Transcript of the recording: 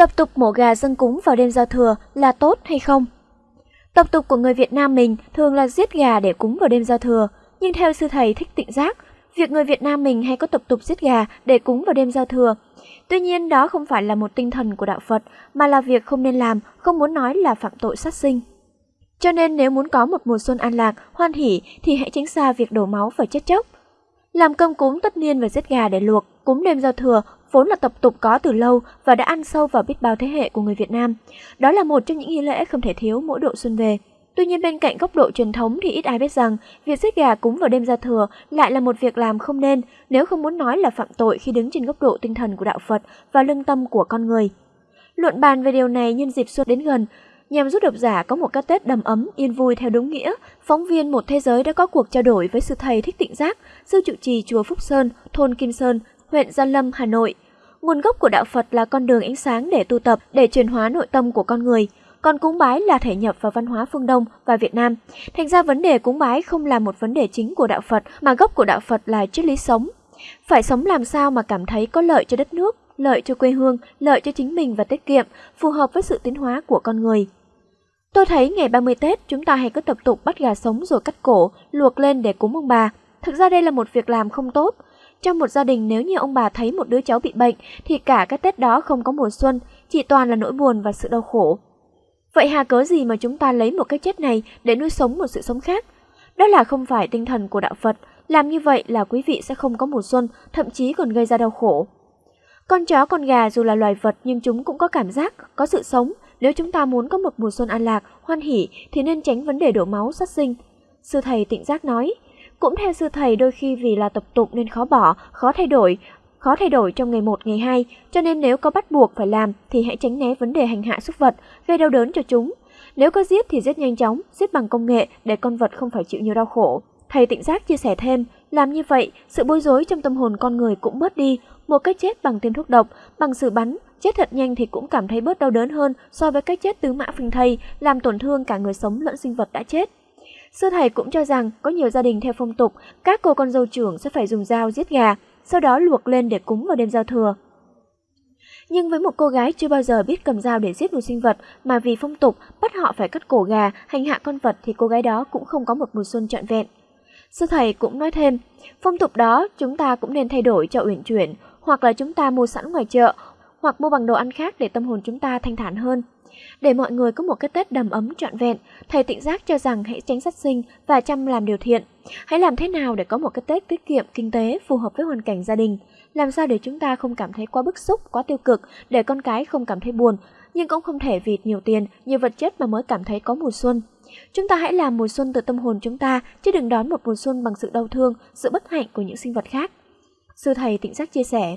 Tập tục mổ gà dâng cúng vào đêm giao thừa là tốt hay không? Tập tục của người Việt Nam mình thường là giết gà để cúng vào đêm giao thừa, nhưng theo sư thầy Thích Tịnh Giác, việc người Việt Nam mình hay có tập tục giết gà để cúng vào đêm giao thừa. Tuy nhiên đó không phải là một tinh thần của đạo Phật, mà là việc không nên làm, không muốn nói là phạm tội sát sinh. Cho nên nếu muốn có một mùa xuân an lạc, hoan hỷ thì hãy tránh xa việc đổ máu và chết chóc. Làm cơm cúng tất niên và giết gà để luộc, cúng đêm giao thừa vốn là tập tục có từ lâu và đã ăn sâu vào biết bao thế hệ của người Việt Nam. Đó là một trong những nghi lễ không thể thiếu mỗi độ xuân về. Tuy nhiên bên cạnh góc độ truyền thống thì ít ai biết rằng việc giết gà cúng vào đêm giao thừa lại là một việc làm không nên nếu không muốn nói là phạm tội khi đứng trên góc độ tinh thần của đạo Phật và lương tâm của con người. Luận bàn về điều này nhân dịp xuân đến gần, nhằm giúp độc giả có một cái Tết đầm ấm, yên vui theo đúng nghĩa, phóng viên Một Thế Giới đã có cuộc trao đổi với sư thầy Thích Tịnh Giác, sư trụ trì chùa Phúc Sơn, thôn Kim Sơn, huyện Gia Lâm, Hà Nội. Nguồn gốc của đạo Phật là con đường ánh sáng để tu tập, để chuyển hóa nội tâm của con người. Còn cúng bái là thể nhập vào văn hóa phương Đông và Việt Nam. Thành ra vấn đề cúng bái không là một vấn đề chính của đạo Phật, mà gốc của đạo Phật là triết lý sống. Phải sống làm sao mà cảm thấy có lợi cho đất nước, lợi cho quê hương, lợi cho chính mình và tiết kiệm, phù hợp với sự tiến hóa của con người. Tôi thấy ngày 30 Tết chúng ta hay có tập tục bắt gà sống rồi cắt cổ, luộc lên để cúng ông bà. Thực ra đây là một việc làm không tốt. Trong một gia đình nếu như ông bà thấy một đứa cháu bị bệnh thì cả cái Tết đó không có mùa xuân, chỉ toàn là nỗi buồn và sự đau khổ. Vậy hà cớ gì mà chúng ta lấy một cái chết này để nuôi sống một sự sống khác? Đó là không phải tinh thần của đạo Phật, làm như vậy là quý vị sẽ không có mùa xuân, thậm chí còn gây ra đau khổ. Con chó con gà dù là loài vật nhưng chúng cũng có cảm giác, có sự sống, nếu chúng ta muốn có một mùa xuân an lạc, hoan hỷ thì nên tránh vấn đề đổ máu sát sinh. Sư thầy tịnh giác nói, cũng theo sư thầy đôi khi vì là tập tục nên khó bỏ, khó thay đổi, khó thay đổi trong ngày 1, ngày 2, cho nên nếu có bắt buộc phải làm thì hãy tránh né vấn đề hành hạ súc vật, gây đau đớn cho chúng. Nếu có giết thì giết nhanh chóng, giết bằng công nghệ để con vật không phải chịu nhiều đau khổ. Thầy tịnh giác chia sẻ thêm, làm như vậy, sự bối rối trong tâm hồn con người cũng bớt đi, một cách chết bằng tiêm thuốc độc, bằng sự bắn, chết thật nhanh thì cũng cảm thấy bớt đau đớn hơn so với cách chết tứ mã phình thây, làm tổn thương cả người sống lẫn sinh vật đã chết. Sư thầy cũng cho rằng có nhiều gia đình theo phong tục, các cô con dâu trưởng sẽ phải dùng dao giết gà, sau đó luộc lên để cúng vào đêm giao thừa. Nhưng với một cô gái chưa bao giờ biết cầm dao để giết một sinh vật mà vì phong tục bắt họ phải cắt cổ gà, hành hạ con vật thì cô gái đó cũng không có một mùa xuân trọn vẹn. Sư thầy cũng nói thêm, phong tục đó chúng ta cũng nên thay đổi cho uyển chuyển, hoặc là chúng ta mua sẵn ngoài chợ, hoặc mua bằng đồ ăn khác để tâm hồn chúng ta thanh thản hơn. Để mọi người có một cái Tết đầm ấm trọn vẹn, thầy tịnh giác cho rằng hãy tránh sát sinh và chăm làm điều thiện. Hãy làm thế nào để có một cái Tết tiết kiệm kinh tế phù hợp với hoàn cảnh gia đình, làm sao để chúng ta không cảm thấy quá bức xúc, quá tiêu cực, để con cái không cảm thấy buồn, nhưng cũng không thể vì nhiều tiền, nhiều vật chất mà mới cảm thấy có mùa xuân. Chúng ta hãy làm mùa xuân từ tâm hồn chúng ta, chứ đừng đón một mùa xuân bằng sự đau thương, sự bất hạnh của những sinh vật khác. Sư thầy tịnh giác chia sẻ,